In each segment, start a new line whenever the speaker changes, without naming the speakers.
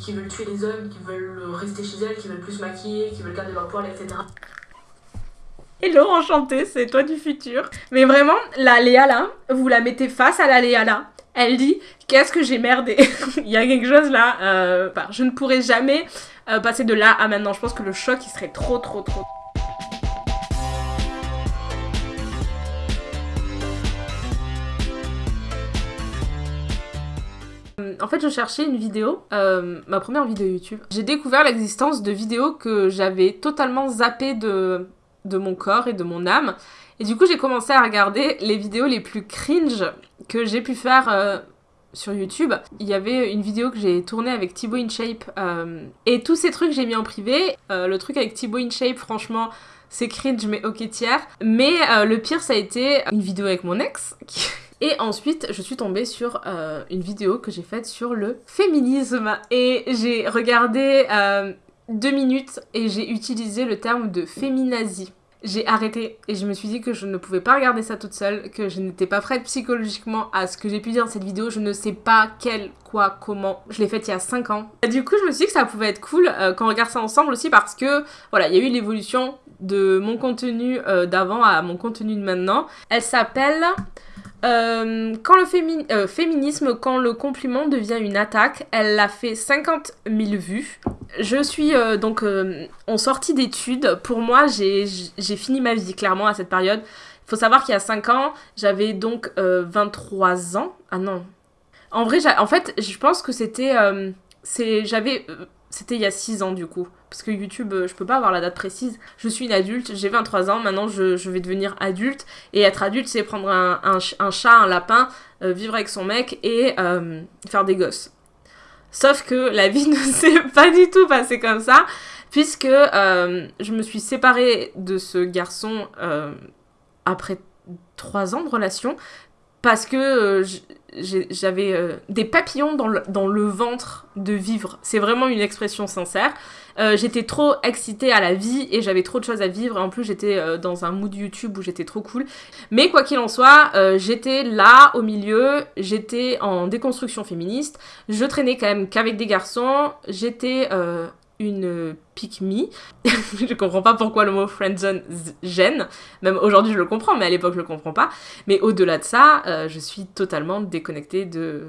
qui, veulent tuer les hommes, qui veulent rester chez elles, qui veulent plus se maquiller, qui veulent garder leur poil, etc.
Hello, enchantée, c'est toi du futur. Mais vraiment, la Léa là, vous la mettez face à la Léa là. Elle dit Qu'est-ce que j'ai merdé? Il y a quelque chose là. euh, je ne pourrais jamais euh, passer de là à maintenant. Je pense que le choc il serait trop, trop, trop. En fait, je cherchais une vidéo, euh, ma première vidéo YouTube. J'ai découvert l'existence de vidéos que j'avais totalement zappées de, de mon corps et de mon âme. Et du coup, j'ai commencé à regarder les vidéos les plus cringe que j'ai pu faire euh, sur YouTube. Il y avait une vidéo que j'ai tournée avec Thibaut InShape. euh, et tous ces trucs, j'ai mis en privé. Le truc avec Thibaut InShape, franchement, c'est cringe, mais ok tiers. Mais le pire, ça a été une vidéo avec mon ex. Et ensuite, je suis tombée sur euh, une vidéo que j'ai faite sur le féminisme. Et j'ai regardé euh, deux minutes et j'ai utilisé le terme de féminazie. J'ai arrêté et je me suis dit que je ne pouvais pas regarder ça toute seule, que je n'étais pas prête psychologiquement à ce que j'ai pu dire dans cette vidéo. Je ne sais pas quel, quoi, comment. Je l'ai faite il y a 5 ans. Du coup, je me suis dit que ça pouvait être cool euh, qu'on regarde ça ensemble aussi parce que, voilà, il y a eu l'évolution de mon contenu euh, d'avant à mon contenu de maintenant. Elle s'appelle euh, quand le euh, féminisme, quand le compliment devient une attaque, elle a fait 50 000 vues. Je suis euh, donc en sortie d'études. Pour moi, j'ai fini ma vie clairement à cette période. Il faut savoir qu'il y a 5 ans, j'avais donc euh, 23 ans. Ah non. En vrai, en fait, je pense que c'était. j'avais. C'était il y a 6 ans du coup. Parce que YouTube, euh, je peux pas avoir la date précise. Je suis une adulte, j'ai 23 ans, maintenant je, vais devenir adulte. Et être adulte, c'est prendre un, un ch- un chat, un lapin, euh, vivre avec son mec et euh, faire des gosses. Sauf que la vie ne s'est pas du tout passée comme ça, puisque je me suis séparée de ce garçon après trois ans de relation, parce que j'avais euh, des papillons dans le, ventre de vivre. C'est vraiment une expression sincère. Euh, j'étais trop excitée à la vie et j'avais trop de choses à vivre. En plus, j'étais euh, dans un mood YouTube où j'étais trop cool. Mais quoi qu'il en soit, j'étais là au milieu, j'étais en déconstruction féministe, je traînais quand même qu'avec des garçons, j'étais une pick me. je comprends pas pourquoi le mot friendzone gêne, même aujourd'hui je le comprends, mais à l'époque je le comprends pas. Mais au-delà de ça, euh, je suis totalement déconnectée de,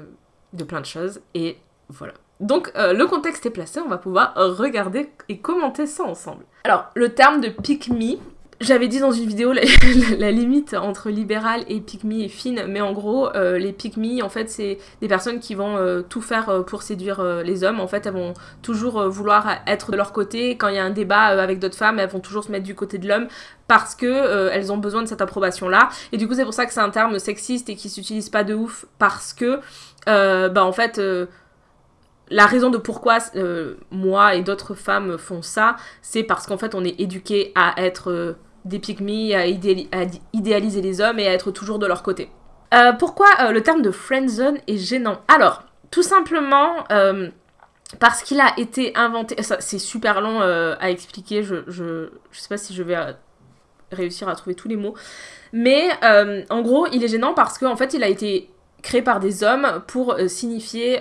de plein de choses et voilà. Donc euh, le contexte est placé, on va pouvoir regarder et commenter ça ensemble. Alors le terme de pick me, j'avais dit dans une vidéo la, limite entre libéral et me est fine, mais en gros euh, les me en fait c'est des personnes qui vont euh, tout faire euh, pour séduire les hommes. En fait elles vont toujours vouloir être de leur côté. Quand il y a un débat avec d'autres femmes, elles vont toujours se mettre du côté de l'homme parce que elles ont besoin de cette approbation là. Et du coup c'est pour ça que c'est un terme sexiste et qui s'utilise pas de ouf parce que bah en fait la raison de pourquoi moi et d'autres femmes font ça, c'est parce qu'en fait on est éduqué à être des pygmies, à, idéaliser les hommes et à être toujours de leur côté. Euh, pourquoi euh, le terme de friendzone est gênant? Alors, tout simplement euh, parce qu'il a été inventé. C'est super long à expliquer, je, je, je sais pas si je vais réussir à trouver tous les mots. Mais en gros, il est gênant parce qu'en fait, il a été créé par des hommes pour signifier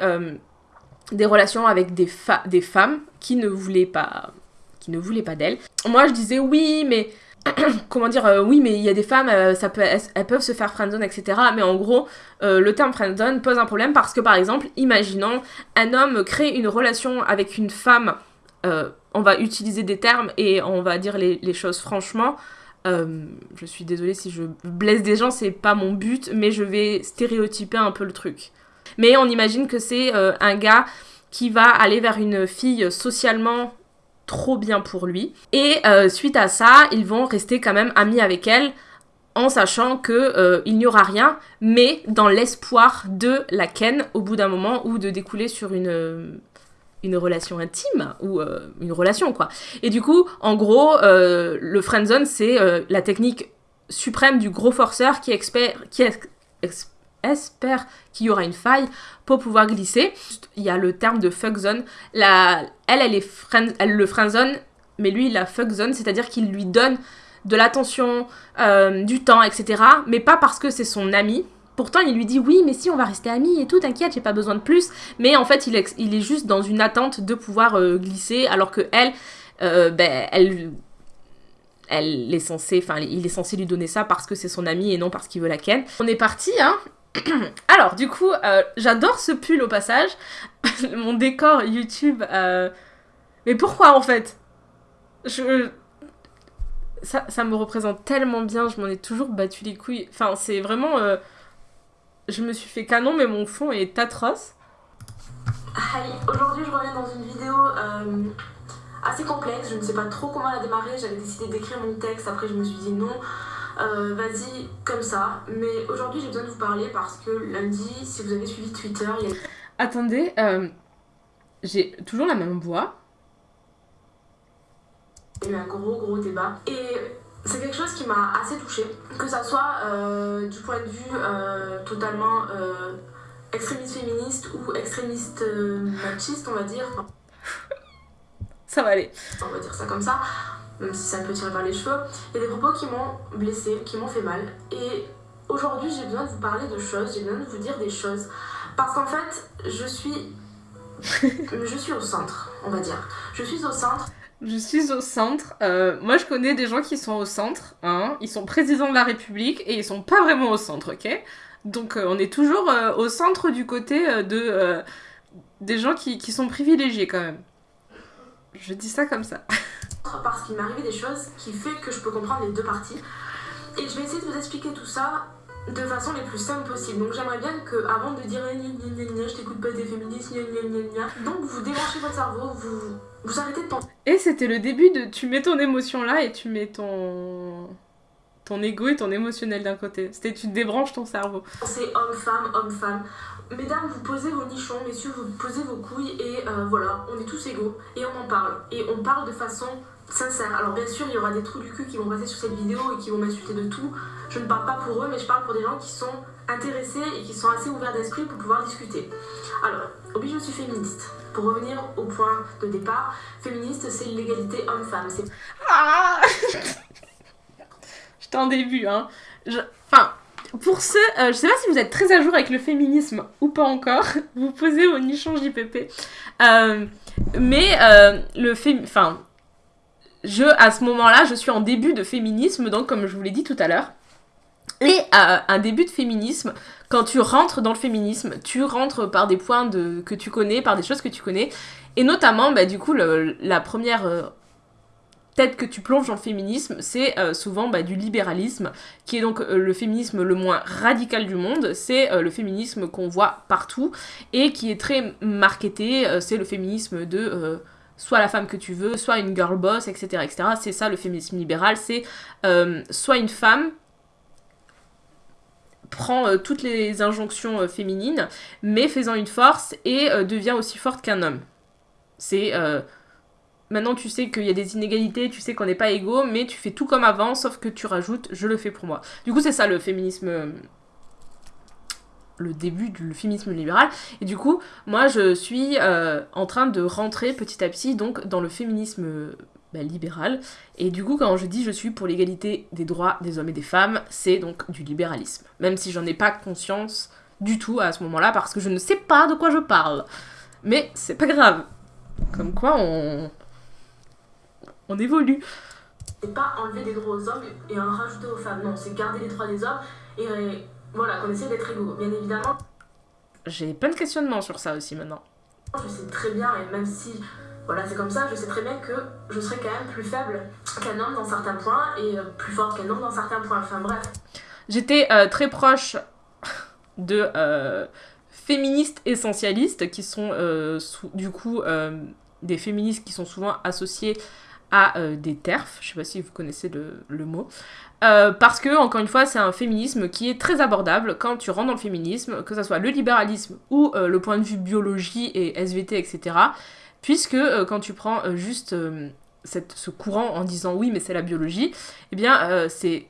des relations avec des, des femmes qui ne voulaient pas qui ne voulaient pas d'elles. Moi, je disais oui, mais comment dire euh, oui, mais il y a des femmes, euh, ça peut, elles, peuvent se faire friendzone, etc. Mais en gros, euh, le terme friendzone pose un problème parce que par exemple, imaginons un homme crée une relation avec une femme. on va utiliser des termes et on va dire les, les choses franchement. Je suis désolée si je blesse des gens, c'est pas mon but, mais je vais stéréotyper un peu le truc. Mais on imagine que c'est un gars qui va aller vers une fille socialement trop bien pour lui. Et euh, suite à ça, ils vont rester quand même amis avec elle en sachant que euh, il n'y aura rien, mais dans l'espoir de la ken au bout d'un moment ou de découler sur une euh, relation intime ou euh, une relation quoi. Et du coup, en gros, euh, le friendzone c'est la technique suprême du gros forceur qui, expère, qui ex- ex- espère qu'il y aura une faille pour pouvoir glisser. Il y a le terme de fuckzone. La, elle, elle, est friend, elle le friendzone, mais lui, il la fuckzone, c'est-à-dire qu'il lui donne de l'attention, euh, du temps, etc. Mais pas parce que c'est son ami, Pourtant, il lui dit oui, mais si, on va rester amis et tout, t'inquiète, j'ai pas besoin de plus. Mais en fait, il est, il est juste dans une attente de pouvoir euh, glisser, alors que elle, euh, ben, elle, elle est censée, enfin, il est censé lui donner ça parce que c'est son ami et non parce qu'il veut la ken. On est parti, hein. alors, du coup, euh, j'adore ce pull au passage. Mon décor YouTube. Mais pourquoi en fait? Je ça, ça, me représente tellement bien, je m'en ai toujours battu les couilles. Enfin, c'est vraiment je me suis fait canon, mais mon fond est atroce.
Hi, aujourd'hui je reviens dans une vidéo euh, assez complexe, je ne sais pas trop comment la démarrer, j'avais décidé d'écrire mon texte, après je me suis dit non, euh, vas-y comme ça, mais aujourd'hui j'ai besoin de vous parler parce que lundi, si vous avez suivi Twitter, il y a...
Attendez, euh, j'ai toujours la même voix.
Il y a eu un gros gros débat et c'est quelque chose qui m'a assez touchée, que ça soit euh, du point de vue totalement extrémiste féministe ou extrémiste machiste, on va dire.
Ça va aller.
On va dire ça comme ça, même si ça peut tirer par les cheveux. Il y a des propos qui m'ont blessée, qui m'ont fait mal. Et aujourd'hui, j'ai besoin de vous parler de choses, j'ai besoin de vous dire des choses. Parce qu'en fait, je suis. je suis au centre, on va dire. Je suis au centre.
Je suis au centre. Euh, moi, je connais des gens qui sont au centre. Hein. Ils sont présidents de la République et ils sont pas vraiment au centre, ok? Donc, euh, on est toujours euh, au centre du côté de des gens qui, qui, sont privilégiés quand même. Je dis ça comme ça.
Parce qu'il m'est arrivé des choses qui fait que je peux comprendre les deux parties. Et je vais essayer de vous expliquer tout ça de façon les plus simple possible. Donc j'aimerais bien que, avant de dire je t'écoute pas des féministes, donc vous débranchez votre cerveau, vous, vous arrêtez de penser.
Et c'était le début de tu mets ton émotion là et tu mets ton ton ego et ton émotionnel d'un côté. C'était tu débranches ton cerveau.
C'est homme-femme, homme-femme. Mesdames, vous posez vos nichons, messieurs, vous posez vos couilles et euh, voilà, on est tous égaux et on en parle. Et on parle de façon sincère. Alors bien sûr, il y aura des trous du cul qui vont passer sur cette vidéo et qui vont m'insulter de tout. Je ne parle pas pour eux, mais je parle pour des gens qui sont intéressés et qui sont assez ouverts d'esprit pour pouvoir discuter. Alors, oui, je suis féministe. Pour revenir au point de départ, féministe, c'est l'égalité homme-femme.
Ah J'étais en début, hein. Enfin, pour ceux, euh, je sais pas si vous êtes très à jour avec le féminisme ou pas encore, vous posez vos nichons JPP. Euh, mais euh, le féminisme, enfin, je, à ce moment-là, je suis en début de féminisme, donc comme je vous l'ai dit tout à l'heure. Et euh, un début de féminisme, quand tu rentres dans le féminisme, tu rentres par des points que tu connais, par des choses que tu connais. Et notamment, bah, du coup, la première euh, tête que tu plonges dans le féminisme, c'est euh, souvent bah, du libéralisme, qui est donc le féminisme le moins radical du monde. C'est le féminisme qu'on voit partout et qui est très marketé. c'est le féminisme de soit la femme que tu veux, soit une girl boss, etc. etc. C'est ça le féminisme libéral, c'est euh, soit une femme prend euh, toutes les injonctions euh, féminines, mais faisant une force et devient aussi forte qu'un homme. C'est... Maintenant, tu sais qu'il y a des inégalités, tu sais qu'on n'est pas égaux, mais tu fais tout comme avant, sauf que tu rajoutes, je le fais pour moi. Du coup, c'est ça le féminisme le début du féminisme libéral. Et du coup, moi, je suis euh, en train de rentrer petit à petit donc dans le féminisme bah, libéral. Et du coup, quand je dis je suis pour l'égalité des droits des hommes et des femmes, c'est donc du libéralisme. Même si j'en ai pas conscience du tout à ce moment-là, parce que je ne sais pas de quoi je parle. Mais c'est pas grave. Comme quoi, on... On évolue.
C'est pas enlever des droits aux hommes et en rajouter aux femmes. Non, c'est garder les droits des hommes et voilà, qu'on essaie d'être égaux. Bien évidemment.
J'ai plein de questionnements sur ça aussi maintenant.
Je sais très bien, et même si voilà, c'est comme ça, je sais très bien que je serai quand même plus faible qu'un homme dans certains points et euh, plus forte qu'un homme dans certains points. Enfin bref.
J'étais euh, très proche de euh, féministes essentialistes qui sont du coup des féministes qui sont souvent associés à des TERF, je sais pas si vous connaissez le, mot, euh, parce que, encore une fois, c'est un féminisme qui est très abordable quand tu rentres dans le féminisme, que ce soit le libéralisme ou euh, le point de vue biologie et SVT, etc. Puisque euh, quand tu prends juste ce courant en disant oui, mais c'est la biologie, eh bien, c'est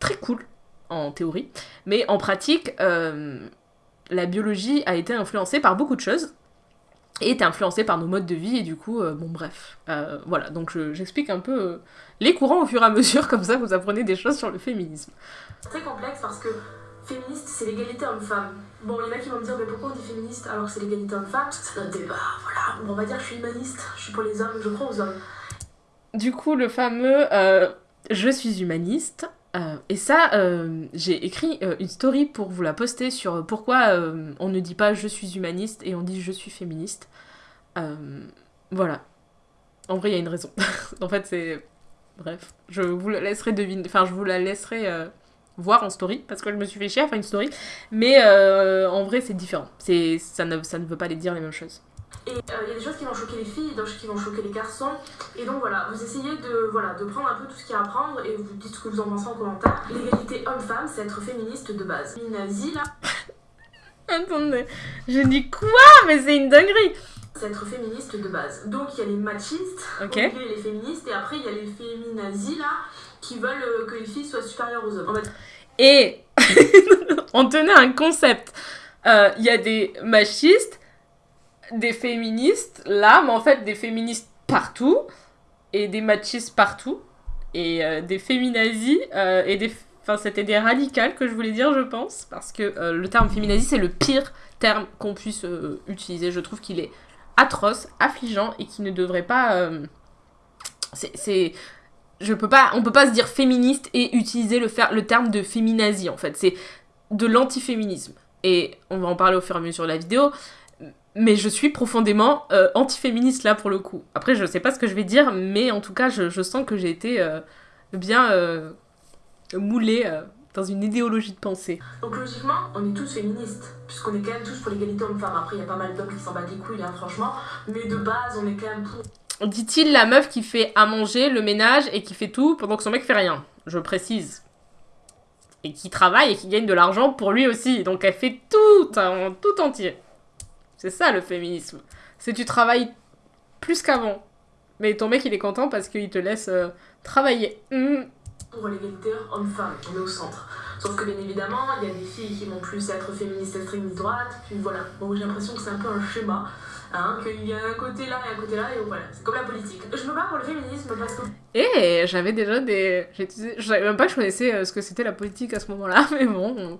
très cool en théorie, mais en pratique, la biologie a été influencée par beaucoup de choses est influencée par nos modes de vie et du coup bon bref voilà donc j'explique un peu les courants au fur et à mesure, comme ça vous apprenez des choses sur le féminisme.
C'est très complexe parce que Féministe, c'est l'égalité homme-femme. Bon, il y en a qui vont me dire, mais pourquoi on dit féministe alors que c'est l'égalité homme-femme? C'est notre débat, voilà. Bon, on va dire je suis humaniste, je suis pour les hommes, je crois aux hommes.
Du coup, le fameux euh, Je suis humaniste. Euh, et ça, euh, j'ai écrit euh, une story pour vous la poster sur pourquoi on ne dit pas je suis humaniste et on dit je suis féministe. Voilà. En vrai, il y a une raison. en fait, c'est. Bref, je vous la laisserai deviner. Enfin, je vous la laisserai voir en story parce que je me suis fait chier à faire une story. Mais en vrai, c'est différent. Ça ne, ça ne veut pas les dire les mêmes choses.
Et euh, il y a des choses qui vont choquer les filles, d'autres qui vont choquer les garçons. Et donc voilà, vous essayez de, voilà, de prendre un peu tout ce qu'il y a à prendre et vous dites ce que vous en pensez en commentaire. L'égalité homme-femme, c'est être féministe de base. Les nazis, là,
Attendez, j'ai dit quoi? Mais c'est une dinguerie
c'est être féministe de base. Donc il y a les machistes,
Ok.
au milieu, il y a les féministes, et après il y a les féminazis, là, qui veulent euh, que les filles soient supérieures aux hommes.
Et on tenait un concept. Euh, Il y a des machistes, des féministes, là, mais en fait des féministes partout, et des machistes partout, et euh, des féminazis, euh, et des... Enfin, c'était des radicales que je voulais dire, je pense, parce que euh, le terme féminazie, c'est le pire terme qu'on puisse utiliser. Je trouve qu'il est atroce, affligeant, et qui ne devrait pas... c'est- je peux pas, on peut pas se dire féministe et utiliser le, le terme de féminazie en fait. C'est de l'antiféminisme. Et on va en parler au fur et à mesure de la vidéo. Mais je suis profondément euh, antiféministe là pour le coup. Après, je sais pas ce que je vais dire, mais en tout cas, je, je sens que j'ai été euh, bien euh, moulée euh, dans une idéologie de pensée.
donc logiquement, on est tous féministes, puisqu'on est quand même tous pour l'égalité homme-femme. Après, il y a pas mal d'hommes qui s'en battent les couilles, hein, franchement. Mais de base, on est quand même pour.
Dit-il la meuf qui fait à manger, le ménage et qui fait tout pendant que son mec fait rien. Je précise. Et qui travaille et qui gagne de l'argent pour lui aussi. Donc elle fait tout, en tout entier. C'est ça le féminisme. C'est tu travailles plus qu'avant. Mais ton mec il est content parce qu'il te laisse euh, travailler. Mhm.
pour l'égalité homme-femme, on est au centre. Sauf que bien évidemment, il y a des filles qui vont plus être féministes extrémistes droite, puis voilà. Bon, j'ai l'impression que c'est un peu un schéma, hein, qu'il y a un côté là et un côté là, et voilà, c'est comme la politique. Je me bats pour le féminisme parce que
Et j'avais déjà des. Je savais même pas que je connaissais euh, ce que c'était la politique à ce moment-là, mais bon. on-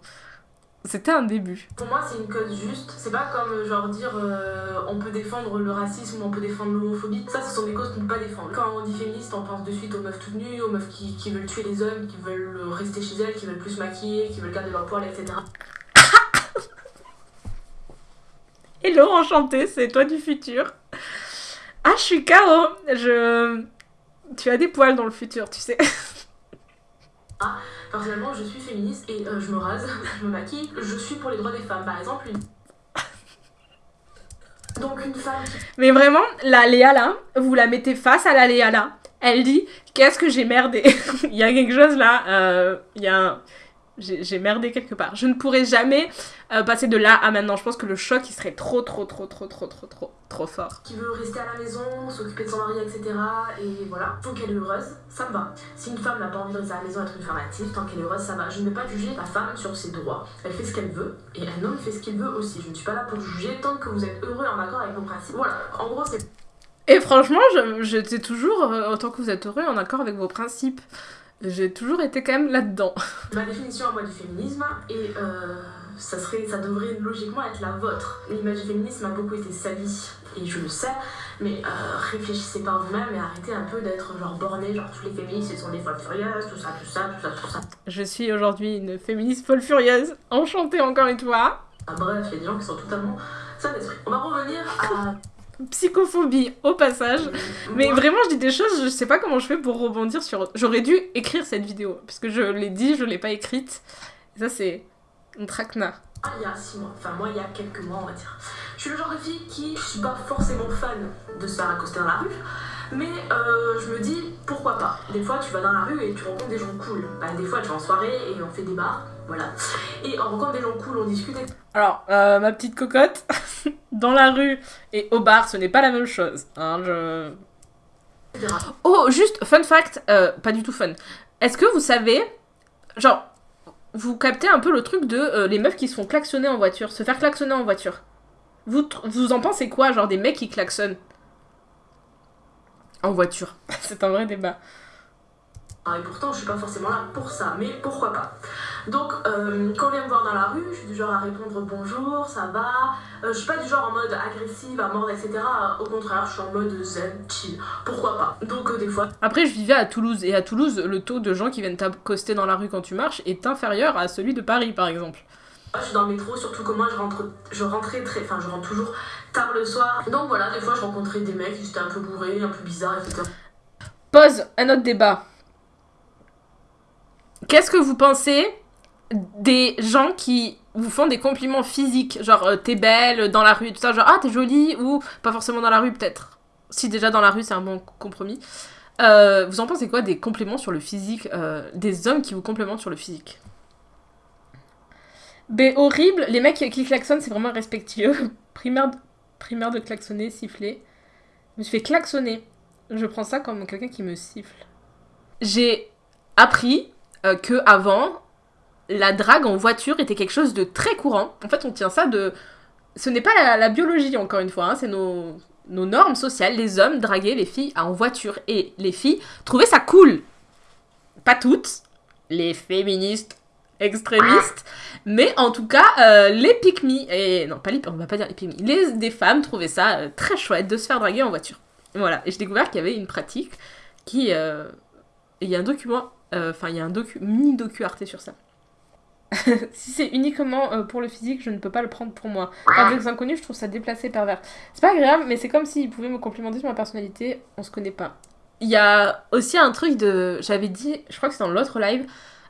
C'était un début.
pour moi, c'est une cause juste. C'est pas comme euh, genre dire euh, on peut défendre le racisme on peut défendre l'homophobie. Ça, ce sont des causes qu'on ne peut pas défendre. Quand on dit féministe, on pense de suite aux meufs toutes nues, aux meufs qui, qui veulent tuer les hommes, qui veulent euh, rester chez elles, qui veulent plus se maquiller, qui veulent garder leur poil, etc.
Hello, enchantée, c'est toi du futur. Ah, je suis KO. Je. Tu as des poils dans le futur, tu sais.
Personnellement, je suis féministe et euh, je me rase, je me maquille. Je suis pour les droits des femmes. Par exemple, une. Donc, une femme
Mais vraiment, la Léa là, vous la mettez face à la Léa là. Elle dit Qu'est-ce que j'ai merdé? Il y a quelque chose là. euh, Il y a. J'ai merdé quelque part. Je ne pourrais jamais euh, passer de là à maintenant. Je pense que le choc il serait trop, trop, trop, trop, trop, trop, trop, trop fort.
qui veut rester à la maison, s'occuper de son mari, etc. Et voilà, tant qu'elle est heureuse, ça me va. Si une femme n'a pas envie de rester à la maison, être une femme active, tant qu'elle est heureuse, ça va. Je ne vais pas juger la femme sur ses droits. Elle fait ce qu'elle veut, et un homme fait ce qu'il veut aussi. Je ne suis pas là pour juger tant que vous êtes heureux et en accord avec vos principes. Voilà, en gros, c'est
Et franchement, j'étais toujours, euh, autant que vous êtes heureux, en accord avec vos principes. J'ai toujours été quand même là-dedans.
ma définition à moi du féminisme, et euh, ça, serait, ça devrait logiquement être la vôtre. L'image du féminisme a beaucoup été salie, et je le sais, mais euh, réfléchissez par vous-même et arrêtez un peu d'être genre borné, genre tous les féministes, sont des folles furieuses, tout ça, tout ça, tout ça, tout ça.
Je suis aujourd'hui une féministe folle furieuse. Enchantée encore une fois.
Ah, bref, il y a des gens qui sont totalement sains d'esprit. On va revenir à.
Psychophobie au passage. Mais
Moi,
vraiment, je dis des choses, je sais pas comment je fais pour rebondir sur. J'aurais dû écrire cette vidéo, parce que je l'ai dit, je l'ai pas écrite. Et ça, c'est un traquenard.
Il y a 6 mois, enfin moi il y a quelques mois on va dire. Je suis le genre de fille qui, je suis pas forcément fan de se faire accoster dans la rue, mais euh, je me dis pourquoi pas? Des fois tu vas dans la rue et tu rencontres des gens cool. Bah, des fois tu vas en soirée et on fait des bars, voilà. Et on rencontre des gens cool, on discute, etc.
Alors, euh, ma petite cocotte, dans la rue et au bar, ce n'est pas la même chose. Hein, je... Oh, juste, fun fact, euh, pas du tout fun. Est-ce que vous savez, genre, vous captez un peu le truc de euh, les meufs qui se font klaxonner en voiture, se faire klaxonner en voiture vous, vous en pensez quoi, genre des mecs qui klaxonnent En voiture? C'est un vrai débat.
Ah, et pourtant je suis pas forcément là pour ça, mais pourquoi pas? Donc, euh, quand on vient me voir dans la rue, je suis du genre à répondre bonjour, ça va. Euh, je suis pas du genre en mode agressive, à mordre, etc. Au contraire, je suis en mode zen, chill. Pourquoi pas? Donc, euh, des fois.
Après, je vivais à Toulouse, et à Toulouse, le taux de gens qui viennent t'accoster dans la rue quand tu marches est inférieur à celui de Paris, par exemple.
Je suis dans le métro, surtout que moi je rentre, je rentrais très, enfin je rentre toujours tard le soir. Donc voilà, des fois je rencontrais des mecs qui étaient un peu bourrés, un peu bizarres, etc.
Pose un autre débat. Qu'est-ce que vous pensez des gens qui vous font des compliments physiques, genre euh, t'es belle dans la rue tout ça, genre ah t'es jolie ou pas forcément dans la rue peut-être. Si déjà dans la rue c'est un bon compromis. Euh, vous en pensez quoi des compléments sur le physique, euh, des hommes qui vous complémentent sur le physique? B horrible, les mecs qui klaxonnent c'est vraiment respectueux. primaire, de, primaire de klaxonner, siffler. Je me suis fait klaxonner. Je prends ça comme quelqu'un qui me siffle. J'ai appris que avant la drague en voiture était quelque chose de très courant. En fait, on tient ça de. Ce n'est pas la, biologie, encore une fois, hein, c'est nos, normes sociales. Les hommes draguaient les filles en voiture. Et les filles trouvaient ça cool. Pas toutes. Les féministes extrémistes. Mais en tout cas, euh, les pick et non, pas les, on va pas dire les pick les, des femmes trouvaient ça euh, très chouette de se faire draguer en voiture. Voilà, et j'ai découvert qu'il y avait une pratique qui... Euh, il y a un document, enfin il y a un docu, mini docu Arte sur ça. si c'est uniquement euh, pour le physique, je ne peux pas le prendre pour moi. Par des inconnus, je trouve ça déplacé, pervers. C'est pas agréable, mais c'est comme s'ils pouvaient me complimenter sur ma personnalité, on se connaît pas. Il y a aussi un truc de. J'avais dit, je crois que c'est dans l'autre live,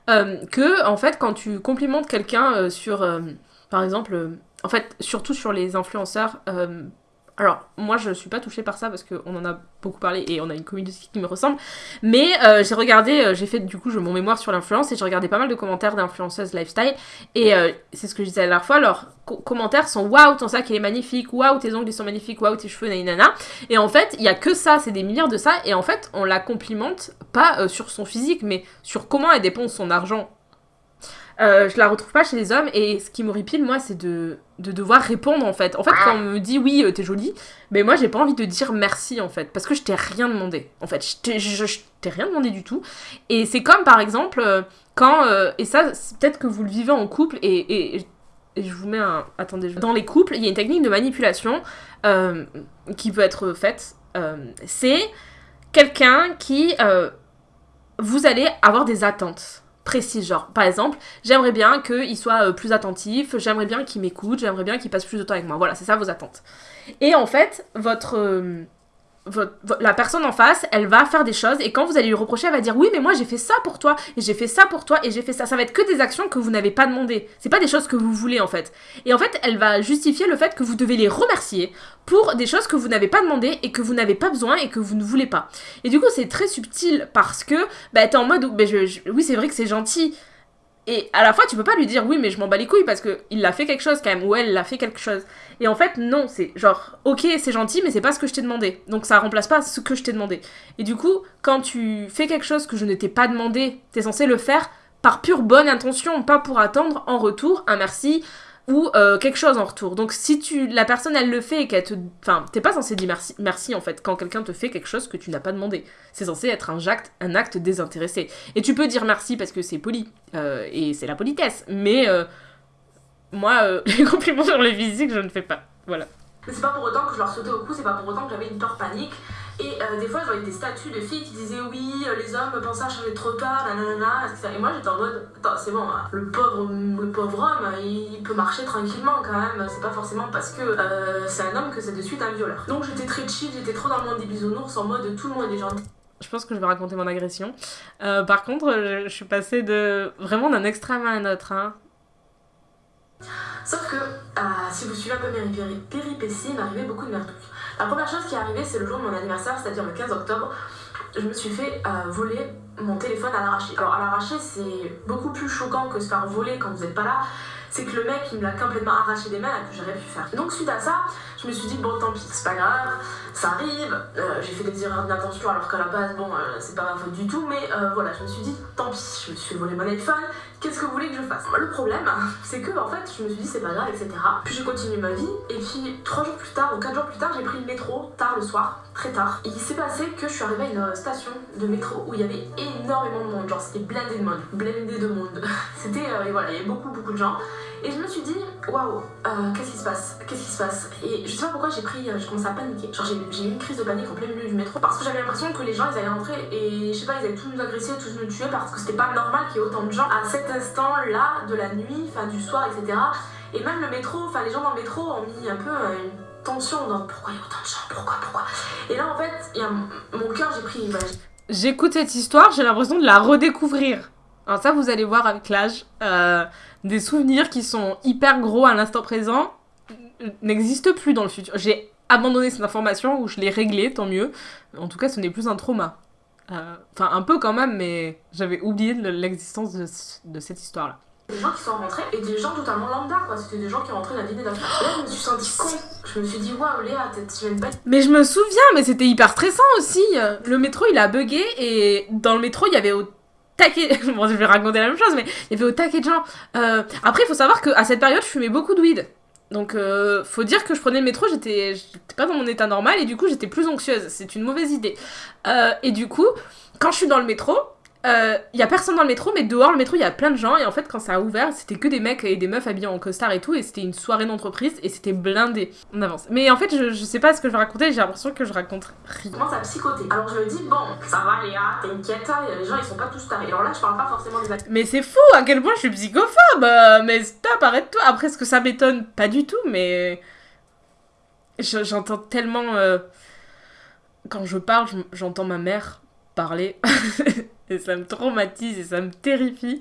euh, que en fait, quand tu complimentes quelqu'un euh, sur. par exemple, en fait, surtout sur les influenceurs, alors, moi, je suis pas touchée par ça parce qu'on en a beaucoup parlé et on a une communauté qui me ressemble. Mais euh, j'ai regardé, euh, j'ai fait du coup mon mémoire sur l'influence et j'ai regardé pas mal de commentaires d'influenceuses lifestyle. Et euh, c'est ce que je disais la dernière fois, leurs commentaires sont waouh, ton sac il est magnifique, waouh, tes ongles ils sont magnifiques, waouh, tes cheveux, nanana. Et en fait, il y a que ça, c'est des milliards de ça. Et en fait, on la complimente pas sur son physique, mais sur comment elle dépense son argent euh, je la retrouve pas chez les hommes et ce qui m'horripile moi c'est de, de devoir répondre en fait. En fait quand on me dit oui euh, t'es jolie, mais moi j'ai pas envie de dire merci en fait parce que je t'ai rien demandé en fait. Je t'ai rien demandé du tout. Et c'est comme par exemple euh, quand, et ça peut-être que vous le vivez en couple et, et, et je vous mets un... Attendez, dans les couples il y a une technique de manipulation qui peut être faite. c'est quelqu'un qui... vous allez avoir des attentes précis genre par exemple j'aimerais bien qu'il soit euh, plus attentif j'aimerais bien qu'il m'écoute j'aimerais bien qu'il passe plus de temps avec moi. Voilà c'est ça vos attentes. Et en fait votre la personne en face, elle va faire des choses et quand vous allez lui reprocher, elle va dire oui mais moi j'ai fait ça pour toi et j'ai fait ça pour toi et j'ai fait ça. Ça va être que des actions que vous n'avez pas demandé. C'est pas des choses que vous voulez en fait. Et en fait, elle va justifier le fait que vous devez les remercier pour des choses que vous n'avez pas demandé et que vous n'avez pas besoin et que vous ne voulez pas. Et du coup, c'est très subtil parce que bah t'es en mode bah, oui c'est vrai que c'est gentil et à la fois, tu peux pas lui dire oui, mais je m'en bats les couilles parce qu'il a fait quelque chose quand même, ou elle l'a fait quelque chose. Et en fait, non, c'est genre, ok, c'est gentil, mais c'est pas ce que je t'ai demandé. Donc ça remplace pas ce que je t'ai demandé. Et du coup, quand tu fais quelque chose que je ne t'ai pas demandé, t'es censé le faire par pure bonne intention, pas pour attendre en retour un merci, ou euh, quelque chose en retour. Donc si tu la personne elle le fait et qu'elle te enfin t'es pas censé dire merci merci en fait quand quelqu'un te fait quelque chose que tu n'as pas demandé. C'est censé être un acte un acte désintéressé. Et tu peux dire merci parce que c'est poli euh, et c'est la politesse. Mais euh, moi les compliments sur les physiques je ne fais pas. Voilà.
C'est pas pour autant que je leur sautais au cou, c'est pas pour autant que j'avais une peur panique. Et euh, des fois, je voyais des statuts de filles qui disaient oui, euh, les hommes pensent à changer trop tard, nanana, etc. Et moi, j'étais en mode, attends, c'est bon, hein. le pauvre, le pauvre homme, il peut marcher tranquillement quand même. C'est pas forcément parce que euh, c'est un homme que c'est de suite un violeur. Donc j'étais très chill, j'étais trop dans le monde des bisounours en mode tout le monde est gentil.
Je pense que je vais raconter mon agression. par contre, je, suis passée de vraiment d'un extrême à un autre. Hein.
Sauf que, si vous suivez un peu mes péripéties, il m'arrivait beaucoup de merdouilles. La première chose qui est arrivée, c'est le jour de mon anniversaire, c'est-à-dire le 15 octobre. Je me suis fait euh, voler mon téléphone à l'arraché. Alors à l'arraché, c'est beaucoup plus choquant que se faire voler quand vous n'êtes pas là. C'est que le mec, il me l'a complètement arraché des mains et que j'aurais pu faire. Donc suite à ça, je me suis dit, bon tant pis, c'est pas grave, ça arrive. Euh, j'ai fait des erreurs d'inattention alors qu'à la base, bon, euh, c'est pas ma faute du tout. Mais voilà, je me suis dit, tant pis, je me suis volé mon iPhone, Qu'est-ce que vous voulez que je fasse? Le problème, c'est que en fait, je me suis dit c'est pas grave, etc. Puis j'ai continué ma vie, et puis trois jours plus tard, ou quatre jours plus tard, j'ai pris le métro, tard le soir, très tard. Il s'est passé que je suis arrivée à une station de métro où il y avait énormément de monde, genre c'était blindé de monde, blindé de monde. C'était, euh, voilà, il y avait beaucoup, beaucoup de gens. Et je me suis dit, waouh, euh, qu'est-ce qui se passe? Qu'est-ce qui se passe? Et je sais pas pourquoi j'ai pris, euh, je commençais à paniquer. Genre j'ai eu une crise de panique en plein milieu du métro parce que j'avais l'impression que les gens ils allaient rentrer et je sais pas, ils allaient tous nous agresser, tous nous tuer parce que c'était pas normal qu'il y ait autant de gens à cet instant-là de la nuit, enfin du soir, etc. Et même le métro, enfin les gens dans le métro ont mis un peu euh, une tension dans pourquoi il y a autant de gens, pourquoi, pourquoi? Et là en fait, y a mon cœur, j'ai pris. Bah,
J'écoute cette histoire, j'ai l'impression de la redécouvrir. Alors ça, vous allez voir avec l'âge, euh, des souvenirs qui sont hyper gros à l'instant présent n'existent plus dans le futur. J'ai abandonné cette information ou je l'ai réglée, tant mieux. En tout cas, ce n'est plus un trauma. Euh, enfin, un peu quand même, mais j'avais oublié l'existence de, de, cette histoire-là.
Des gens qui sont rentrés et des gens totalement lambda, quoi. C'était des gens qui rentraient dans la vie Là, je me suis sentie con. Je me suis dit, waouh, Léa, tu viens de
Mais je me souviens, mais c'était hyper stressant aussi. Le métro, il a bugué et dans le métro, il y avait je vais raconter la même chose, mais il y avait au taquet de gens. Euh, après, il faut savoir qu'à cette période, je fumais beaucoup de weed. Donc, euh, faut dire que je prenais le métro, j'étais pas dans mon état normal et du coup, j'étais plus anxieuse. C'est une mauvaise idée. Euh, et du coup, quand je suis dans le métro, il euh, y a personne dans le métro, mais dehors, le métro, il y a plein de gens. Et en fait, quand ça a ouvert, c'était que des mecs et des meufs habillés en costard et tout. Et c'était une soirée d'entreprise et c'était blindé. On avance. Mais en fait, je, je sais pas ce que je vais raconter. J'ai l'impression que je raconte rien.
Comment ça psychoter Alors je me dis, bon, ça va, Léa, t'inquiète. Les gens, ils sont pas tous tarés. Alors là, je parle pas forcément des
Mais c'est fou à quel point je suis psychophobe. Mais stop, arrête-toi. Après, ce que ça m'étonne Pas du tout, mais. J'entends tellement. Euh, quand je parle, j'entends ma mère et ça me traumatise et ça me terrifie.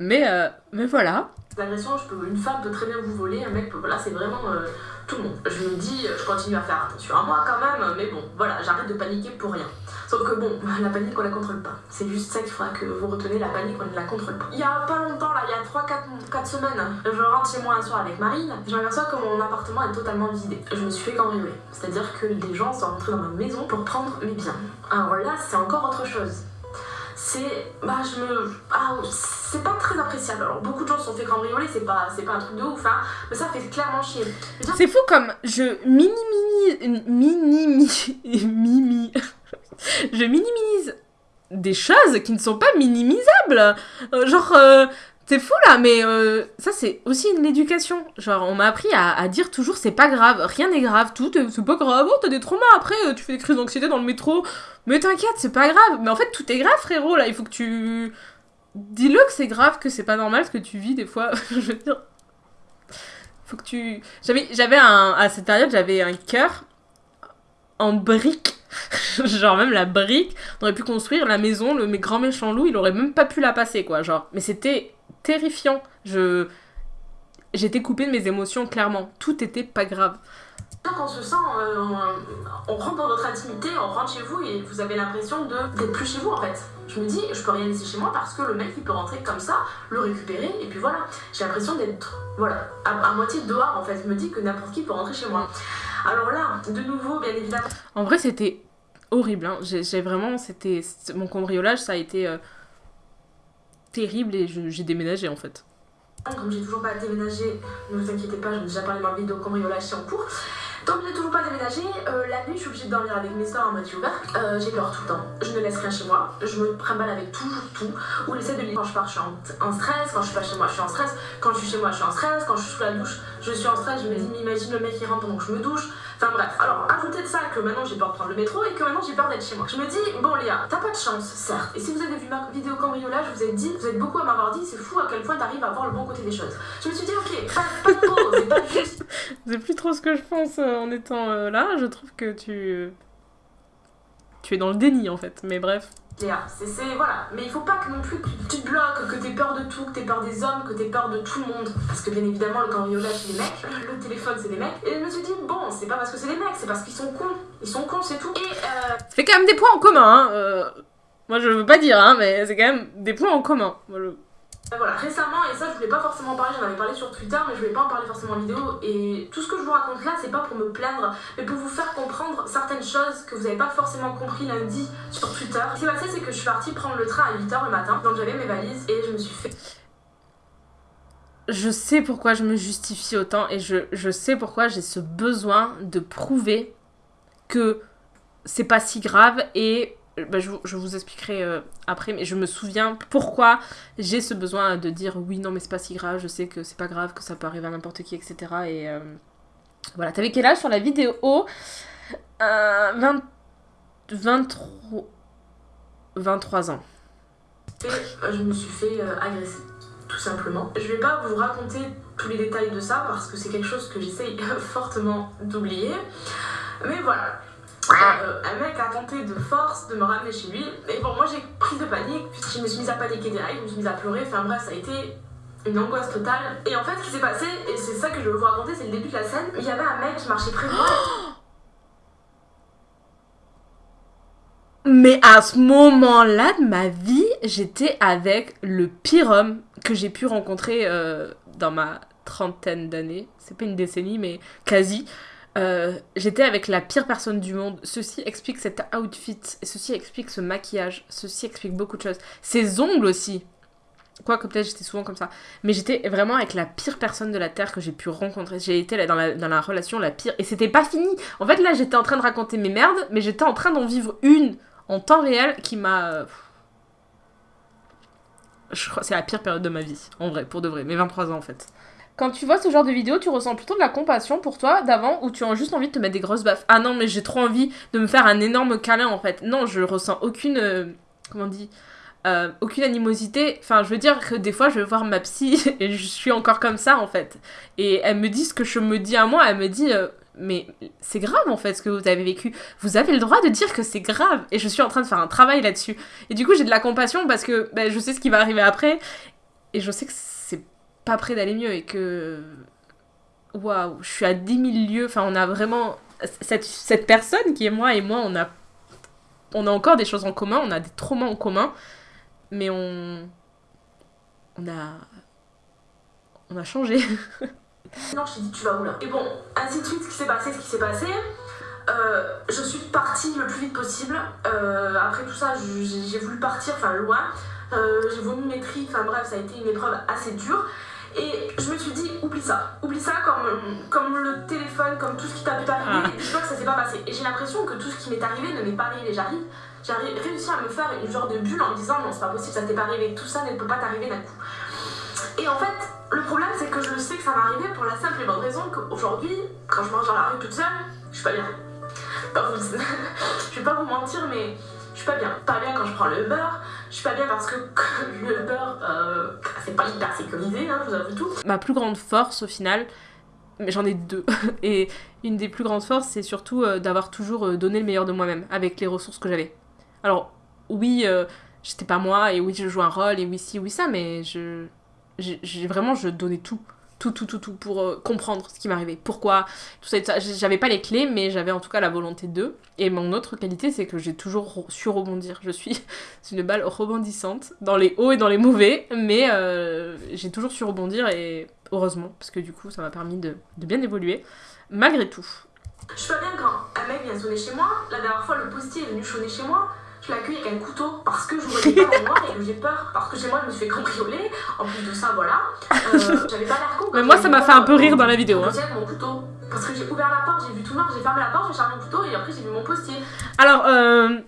Mais, euh, mais voilà.
L'agression, une femme peut très bien vous voler, un mec peut. Voilà, c'est vraiment euh, tout le monde. Je me dis, je continue à faire attention à moi quand même, mais bon, voilà, j'arrête de paniquer pour rien. Sauf que bon, la panique, on la contrôle pas. C'est juste ça qu'il faudra que vous retenez, la panique, on ne la contrôle pas. Il y a pas longtemps, là, il y a 3-4 semaines, je rentre chez moi un soir avec Marine, je m'aperçois que mon appartement est totalement vidé. Je me suis fait cambrioler. C'est-à-dire que des gens sont rentrés dans ma maison pour prendre mes biens. Alors là, c'est encore autre chose c'est bah je me ah, c'est pas très appréciable. Alors beaucoup de gens sont fait cambrioler c'est pas c'est pas un truc de ouf hein. Mais ça fait clairement chier.
C'est fou comme je minimise minimise mini je minimise des choses qui ne sont pas minimisables. Euh, genre euh, c'est fou là, mais euh, ça c'est aussi une éducation. Genre on m'a appris à, dire toujours c'est pas grave, rien n'est grave, tout c'est pas grave, oh t'as des traumas après, euh, tu fais des crises d'anxiété dans le métro, mais t'inquiète c'est pas grave. Mais en fait tout est grave frérot là, il faut que tu... Dis-le que c'est grave, que c'est pas normal ce que tu vis des fois, je veux dire. Faut que tu... J'avais, un... À cette période j'avais un cœur en briques. genre même la brique, on aurait pu construire la maison, le grand méchant loup, il aurait même pas pu la passer quoi, genre. Mais c'était terrifiant. Je j'étais coupée de mes émotions clairement. Tout était pas grave.
Quand on se sent, euh, on, rentre dans notre intimité, on rentre chez vous et vous avez l'impression d'être plus chez vous en fait. Je me dis, je peux rien laisser chez moi parce que le mec il peut rentrer comme ça, le récupérer et puis voilà. J'ai l'impression d'être voilà, à, moitié dehors en fait. Je me dis que n'importe qui peut rentrer chez moi. Alors là, de nouveau, bien évidemment.
En vrai, c'était horrible. Hein. J'ai vraiment, c'était mon cambriolage, ça a été. Euh, terrible et j'ai déménagé en fait.
Comme j'ai toujours pas déménagé, ne vous inquiétez pas, j'ai déjà parlé dans ma vidéo cambriolage, en cours. Tant que j'ai toujours pas déménagé, euh, la nuit je suis obligée de dormir avec mes soeurs en moitié ouvert. Euh, j'ai peur tout le temps, je ne laisse rien chez moi, je me mal avec toujours tout. Ou j'essaie de lire quand je pars, je suis en, stress, quand je suis pas chez moi, je suis en stress, quand je suis chez moi, je suis en stress, quand je suis sous la douche, je suis en stress, je m'imagine le mec qui rentre pendant que je me douche. Enfin bref, alors ajoutez de ça que maintenant j'ai peur de prendre le métro et que maintenant j'ai peur d'être chez moi. Je me dis, bon Léa, t'as pas de chance, certes. Et si vous avez vu ma vidéo cambriolage, vous êtes dit, vous êtes beaucoup à m'avoir dit, c'est fou à quel point t'arrives à voir le bon côté des choses. Je me suis dit, ok, pas, de trop, c'est pas juste.
C'est plus trop ce que je pense euh, en étant euh, là, je trouve que tu. Tu es dans le déni en fait, mais bref.
C'est, voilà. Mais il faut pas que non plus que tu te bloques, que t'aies peur de tout, que t'aies peur des hommes, que t'aies peur de tout le monde. Parce que bien évidemment, le cambriolage, c'est les mecs, le téléphone, c'est les mecs. Et je me suis dit, bon, c'est pas parce que c'est les mecs, c'est parce qu'ils sont cons. Ils sont cons, c'est tout. Et euh... Ça
fait quand même des points en commun, hein. Euh, moi, je veux pas dire, hein, mais c'est quand même des points en commun.
Euh, voilà, récemment, et ça je voulais pas forcément en parler, j'en avais parlé sur Twitter, mais je voulais pas en parler forcément en vidéo. Et tout ce que je vous raconte là, c'est pas pour me plaindre, mais pour vous faire comprendre certaines choses que vous avez pas forcément compris lundi sur Twitter. Ce qui s'est passé, c'est que je suis partie prendre le train à 8h le matin, donc j'avais mes valises et je me suis fait.
je sais pourquoi je me justifie autant et je, je sais pourquoi j'ai ce besoin de prouver que c'est pas si grave et bah, je, vous expliquerai euh, après, mais je me souviens pourquoi j'ai ce besoin de dire oui, non, mais c'est pas si grave, je sais que c'est pas grave, que ça peut arriver à n'importe qui, etc. Et euh, voilà, t'avais quel âge sur la vidéo? 20... 23... 23 ans.
Et euh, je me suis fait agresser, tout simplement. Je vais pas vous raconter tous les détails de ça parce que c'est quelque chose que j'essaye fortement d'oublier. Mais voilà, euh, un mec a tenté de force de me ramener chez lui. Et bon, moi j'ai pris de panique, je me suis mise à paniquer direct, je me suis mise à pleurer. Enfin bref, ça a été une angoisse totale. Et en fait, ce qui s'est passé, et c'est ça que je veux vous raconter, c'est le début de la scène. Il y avait un mec qui marchait près de.
Mais à ce moment-là de ma vie, j'étais avec le pire homme que j'ai pu rencontrer euh, dans ma trentaine d'années. C'est pas une décennie, mais quasi. Euh, j'étais avec la pire personne du monde. Ceci explique cet outfit, ceci explique ce maquillage, ceci explique beaucoup de choses. Ses ongles aussi. Quoique peut-être j'étais souvent comme ça. Mais j'étais vraiment avec la pire personne de la Terre que j'ai pu rencontrer. J'ai été dans la, dans la relation la pire. Et c'était pas fini. En fait, là, j'étais en train de raconter mes merdes, mais j'étais en train d'en vivre une en temps réel qui m'a... Je crois c'est la pire période de ma vie, en vrai, pour de vrai. Mes 23 ans, en fait. Quand tu vois ce genre de vidéo, tu ressens plutôt de la compassion pour toi d'avant ou tu as juste envie de te mettre des grosses baffes. Ah non, mais j'ai trop envie de me faire un énorme câlin en fait. Non, je ressens aucune. Euh, comment on dit euh, aucune animosité. Enfin, je veux dire que des fois, je vais voir ma psy et je suis encore comme ça en fait. Et elle me dit ce que je me dis à moi. Elle me dit. Euh, mais c'est grave en fait ce que vous avez vécu. Vous avez le droit de dire que c'est grave. Et je suis en train de faire un travail là-dessus. Et du coup, j'ai de la compassion parce que ben, je sais ce qui va arriver après. Et je sais que pas près d'aller mieux et que waouh, je suis à 10 000 lieues. Enfin, on a vraiment cette, cette personne qui est moi et moi, on a on a encore des choses en commun, on a des traumas en commun, mais on on a on a changé.
non, je t'ai dit tu vas où là Et bon, ainsi de suite, ce qui s'est passé, ce qui s'est passé. Euh, je suis partie le plus vite possible. Euh, après tout ça, j'ai voulu partir, enfin loin. Euh, j'ai vomi mes tripes, enfin bref, ça a été une épreuve assez dure. Et je me suis dit, oublie ça. Oublie ça comme, comme le téléphone, comme tout ce qui t'a pu t'arriver. Ah. Et dis-toi que ça s'est pas passé. Et j'ai l'impression que tout ce qui m'est arrivé ne m'est pas arrivé. J'arrive, j'ai réussi à me faire une genre de bulle en me disant, non, c'est pas possible, ça t'est pas arrivé. Tout ça ne peut pas t'arriver d'un coup. Et en fait, le problème, c'est que je sais que ça m'est arrivé pour la simple et bonne raison qu'aujourd'hui, quand je mange dans la rue toute seule, je suis pas bien. je vais pas vous mentir, mais je suis pas bien. Pas bien quand je prends le beurre, je suis pas bien parce que le beurre, euh, c'est pas hyper sécurisé, hein, je vous avoue tout.
Ma plus grande force au final, mais j'en ai deux. Et une des plus grandes forces, c'est surtout euh, d'avoir toujours euh, donné le meilleur de moi-même avec les ressources que j'avais. Alors, oui, j'étais pas moi, et oui, je joue un rôle, et oui, si, oui, ça, mais je. J'ai vraiment, je donnais tout tout, tout, tout, tout pour euh, comprendre ce qui m'arrivait, pourquoi, tout ça, ça. J'avais pas les clés, mais j'avais en tout cas la volonté d'eux. Et mon autre qualité, c'est que j'ai toujours su rebondir. Je suis une balle rebondissante, dans les hauts et dans les mauvais, mais euh, j'ai toujours su rebondir et heureusement, parce que du coup, ça m'a permis de, de bien évoluer, malgré tout.
Je suis pas bien quand un mec vient sonner chez moi. La dernière fois, le postier est venu sonner chez moi je l'accueille avec un couteau parce que je voyais pas en noir et que j'ai peur parce que chez moi je me suis fait cambrioler. En plus de ça voilà. Euh, j'avais pas l'air con
mais moi ça m'a fait un peu rire dans la vidéo hein.
mon couteau. Parce que j'ai ouvert la porte j'ai vu tout noir j'ai fermé la porte j'ai chargé mon couteau et après j'ai vu mon postier.
Alors euh,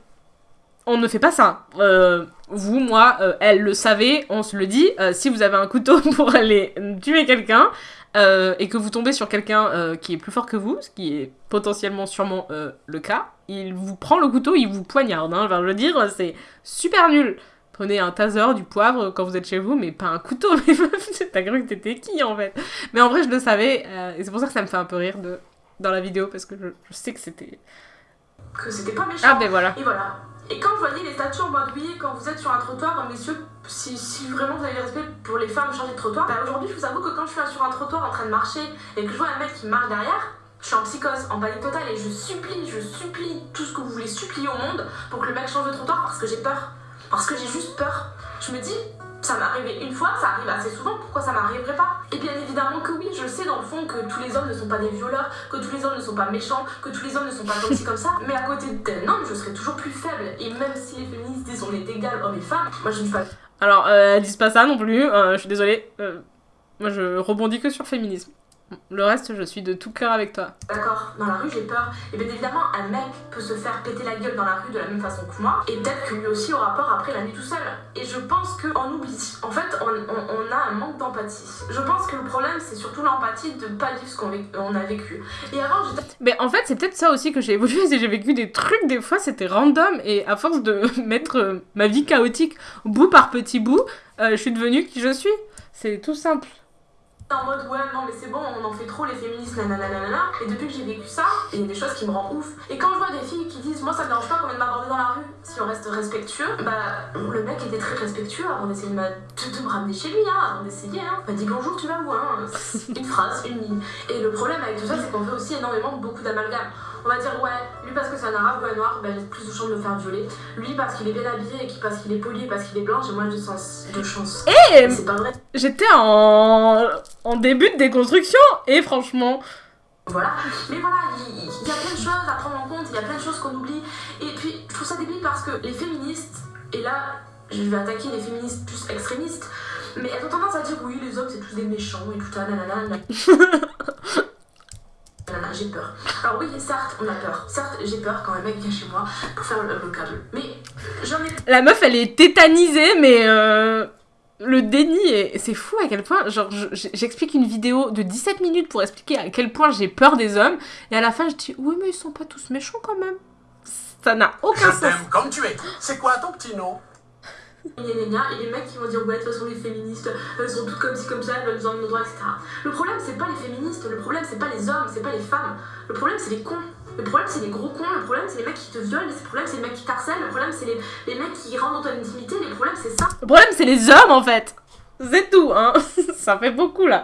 on ne fait pas ça. Euh, vous moi euh, elle le savait on se le dit. Si vous avez un couteau pour aller tuer quelqu'un euh, et que vous tombez sur quelqu'un euh, qui est plus fort que vous, ce qui est potentiellement sûrement euh, le cas, il vous prend le couteau, il vous poignarde. Hein. Enfin, je veux dire, c'est super nul. Prenez un taser, du poivre quand vous êtes chez vous, mais pas un couteau. T'as cru que t'étais qui en fait? Mais en vrai, je le savais, et c'est pour ça que ça me fait un peu rire de... dans la vidéo, parce que je, je sais que c'était.
Que c'était pas méchant.
Ah, ben voilà.
Et voilà. Et quand vous voyez les statues en mode oui, quand vous êtes sur un trottoir, messieurs, si, si vraiment vous avez le respect pour les femmes changer de trottoir, bah aujourd'hui je vous avoue que quand je suis sur un trottoir en train de marcher et que je vois un mec qui marche derrière, je suis en psychose, en panique totale et je supplie, je supplie tout ce que vous voulez supplier au monde pour que le mec change de trottoir parce que j'ai peur. Parce que j'ai juste peur. Je me dis, ça m'est arrivé une fois, ça arrive assez souvent, pourquoi ça m'arriverait pas? Et bien évidemment que oui, je sais dans le fond que tous les hommes ne sont pas des violeurs, que tous les hommes ne sont pas méchants, que tous les hommes ne sont pas toxiques comme ça, mais à côté d'un homme, je serais toujours plus faible. Et même si les féministes disent on est égal, hommes et femmes, moi je ne dis pas.
Alors, euh, elles disent pas ça non plus, euh, je suis désolée. Euh, Moi, je rebondis que sur féminisme. Le reste, je suis de tout cœur avec toi.
D'accord, dans la rue j'ai peur. Et bien évidemment, un mec peut se faire péter la gueule dans la rue de la même façon que moi, et peut-être que lui aussi aura peur après la nuit tout seul. Et je pense qu'on oublie. En fait, on, on- on a un manque d'empathie. Je pense que le problème, c'est surtout l'empathie de pas vivre ce qu'on on a vécu. Et avant, j'étais
Mais en fait, c'est peut-être ça aussi que j'ai évolué, c'est que j'ai vécu des trucs, des fois c'était random, et à force de mettre euh, ma vie chaotique bout par petit bout, euh, je suis devenue qui je suis. C'est tout simple.
En mode ouais, non, mais c'est bon, on en fait trop les féministes, nanana. nanana. Et depuis que j'ai vécu ça, il y a des choses qui me rendent ouf. Et quand je vois des filles qui disent, moi ça me dérange pas qu'on vienne m'aborder dans la rue, si on reste respectueux, bah le mec était très respectueux avant d'essayer de me, ramener chez lui, hein, avant d'essayer. Hein. M'a dit bonjour, tu vas où hein? Une phrase, une ligne. Et le problème avec tout ça, c'est qu'on fait aussi énormément beaucoup d'amalgames. On va dire, ouais, lui parce que c'est un arabe ou un noir, il a plus de chances de me faire violer. Lui parce qu'il est bien habillé et parce qu'il est poli et parce qu'il est blanc, j'ai moins de, sens, de chance.
Et
C'est pas vrai.
j'étais en... en début de déconstruction, et franchement,
Voilà. Mais voilà, il, il y a plein de choses à prendre en compte, il y a plein de choses qu'on oublie. Et puis, je trouve ça débile parce que les féministes, et là, je vais attaquer les féministes plus extrémistes, mais elles ont tendance à dire oui, les hommes c'est tous des méchants et tout ça, nanana. nanana. J'ai peur. Alors oui, certes, on a peur. Certes, j'ai peur quand un mec vient chez moi pour faire le, le câble. Mais j'en ai
la meuf elle est tétanisée, mais euh, le déni, est... c'est fou à quel point. Genre, je- j'explique une vidéo de 17 minutes pour expliquer à quel point j'ai peur des hommes, et à la fin je dis oui, mais ils sont pas tous méchants quand même. Ça n'a aucun
Je
sens.
t'aime comme tu es. C'est quoi ton petit nom?
Et les mecs qui vont dire ouais de toute façon les féministes elles sont toutes comme ci comme ça elles veulent nous enlever nos droits etc. Le problème c'est pas les féministes, le problème c'est pas les hommes, c'est pas les femmes, le problème c'est les cons. Le problème c'est les gros cons, le problème c'est les mecs qui te violent, le problème c'est les mecs qui t'harcèlent, le problème c'est les, les mecs qui rentrent dans ton intimité, le problème c'est ça.
Le problème, c'est les hommes en fait. C'est tout, hein. Ça fait beaucoup là.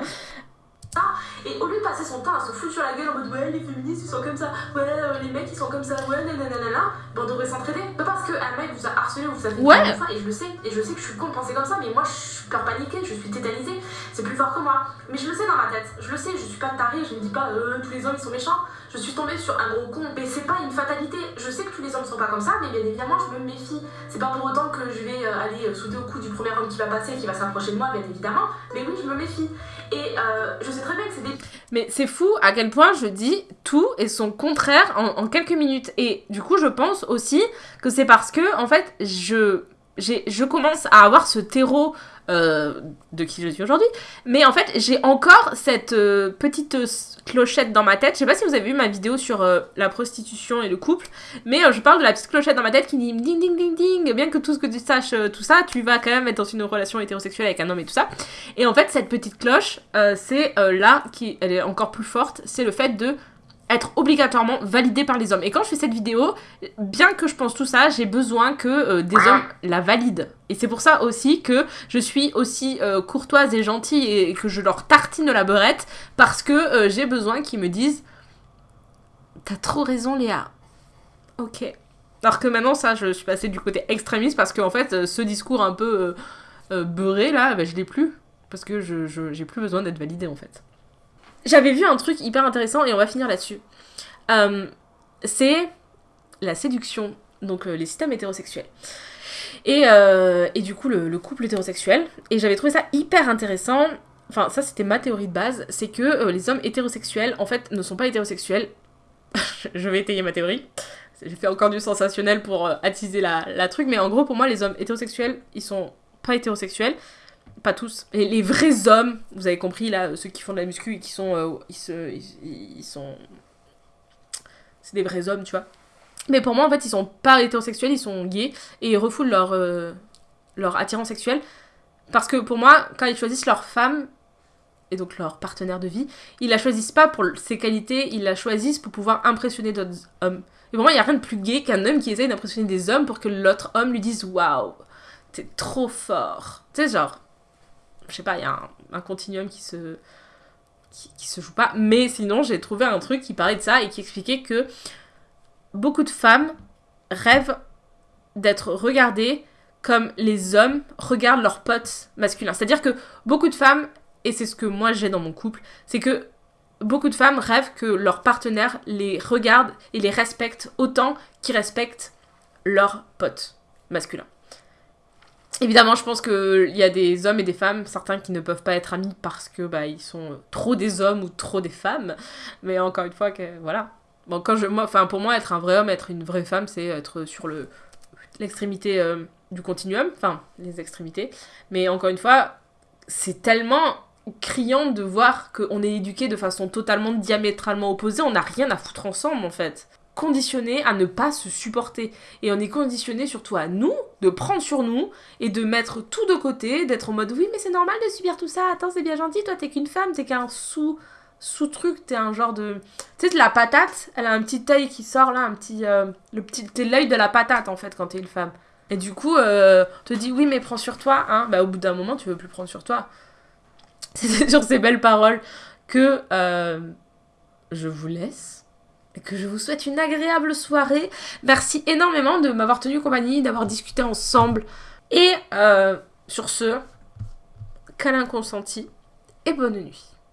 Et au lieu de passer son temps à se foutre sur la gueule en mode ouais les féministes ils sont comme ça, ouais euh, les mecs ils sont comme ça, ouais nanana, ben on devrait s'entraider. Pas parce qu'un mec vous a harcelé ou vous a fait
Ouais.
comme ça, et je le sais, et je sais que je suis con de penser comme ça, mais moi je suis peur paniquée, je suis tétanisée, c'est plus fort que moi. Mais je le sais dans ma tête, je le sais, je suis pas tarée, je me dis pas euh, tous les hommes ils sont méchants, je suis tombée sur un gros con, mais c'est pas une fatalité. Je sais que tous les hommes sont pas comme ça, mais bien évidemment je me méfie. C'est pas pour autant que je vais euh, aller euh, sauter au cou du premier homme qui va passer, qui va s'approcher de moi, bien évidemment, mais oui je me méfie. Et euh, je sais très bien que c'est des
Mais c'est fou à quel point je dis tout et son contraire en, quelques minutes. Et du coup, je pense aussi que c'est parce que, en fait, je, je commence à avoir ce terreau euh, de qui je suis aujourd'hui. Mais en fait, j'ai encore cette euh, petite euh, clochette dans ma tête. Je sais pas si vous avez vu ma vidéo sur la prostitution et le couple. Mais je parle de la petite clochette dans ma tête qui dit ding ding ding ding. Bien que tout ce que tu saches, tout ça, tu vas quand même être dans une relation hétérosexuelle avec un homme et tout ça. Et en fait, cette petite cloche, c'est là qui elle est encore plus forte, c'est le fait de être obligatoirement validée par les hommes. Et quand je fais cette vidéo, bien que je pense tout ça, j'ai besoin que euh, des hommes la valident. Et c'est pour ça aussi que je suis aussi euh, courtoise et gentille et que je leur tartine la beurette parce que euh, j'ai besoin qu'ils me disent T'as trop raison, Léa. Ok. Alors que maintenant, ça, je suis passée du côté extrémiste parce qu'en fait, euh, ce discours un peu beurré là, bah, je l'ai plus. Parce que je, je- j'ai plus besoin d'être validée en fait. J'avais vu un truc hyper intéressant et on va finir là-dessus. Euh, c'est la séduction, donc euh, les systèmes hétérosexuels. Et, euh, et du coup, le, le couple hétérosexuel. Et j'avais trouvé ça hyper intéressant. Enfin, ça, c'était ma théorie de base. C'est que les hommes hétérosexuels, en fait, ne sont pas hétérosexuels. Je vais étayer ma théorie. J'ai fait encore du sensationnel pour attiser la, la truc. Mais en gros, pour moi, les hommes hétérosexuels, ils sont pas hétérosexuels. Pas tous. Et les vrais hommes, vous avez compris, là, ceux qui font de la muscu et qui sont. euh, ils, se, ils, sont. C'est des vrais hommes, tu vois. Mais pour moi, en fait, ils sont pas hétérosexuels, ils sont gays et ils refoulent leur, euh, leur attirance sexuelle. Parce que pour moi, quand ils choisissent leur femme et donc leur partenaire de vie, ils la choisissent pas pour ses qualités, ils la choisissent pour pouvoir impressionner d'autres hommes. Et pour moi, il y a rien de plus gay qu'un homme qui essaye d'impressionner des hommes pour que l'autre homme lui dise Waouh, t'es trop fort. Tu sais, genre, je sais pas, il y a un, continuum qui se, qui, qui se joue pas. Mais sinon, j'ai trouvé un truc qui parlait de ça et qui expliquait que beaucoup de femmes rêvent d'être regardées comme les hommes regardent leurs potes masculins. C'est-à-dire que beaucoup de femmes, et c'est ce que moi j'ai dans mon couple, c'est que beaucoup de femmes rêvent que leur partenaire les regarde et les respecte autant qu'ils respectent leurs potes masculins. Évidemment, je pense qu'il y a des hommes et des femmes, certains qui ne peuvent pas être amis parce que bah, ils sont trop des hommes ou trop des femmes. Mais encore une fois, que, voilà. Bon, quand je, moi, pour moi, être un vrai homme, être une vraie femme, c'est être sur le l'extrémité euh, du continuum, enfin, les extrémités. Mais encore une fois, c'est tellement criant de voir qu'on est éduqué de façon totalement diamétralement opposée. On n'a rien à foutre ensemble, en fait conditionné à ne pas se supporter. Et on est conditionné surtout à nous, de prendre sur nous et de mettre tout de côté, d'être en mode oui mais c'est normal de subir tout ça, attends c'est bien gentil, toi t'es qu'une femme, t'es qu'un sous sous-truc, t'es un genre de... Tu sais, la patate, elle a un petit œil qui sort là, un petit... Euh, le petit... T'es l'œil de la patate en fait quand t'es une femme. Et du coup, euh, te dit oui mais prends sur toi, hein. Bah au bout d'un moment tu veux plus prendre sur toi. C'est sur ces belles paroles que euh, je vous laisse que je vous souhaite une agréable soirée. Merci énormément de m'avoir tenu compagnie, d'avoir discuté ensemble. Et euh, sur ce, câlin consenti et bonne nuit.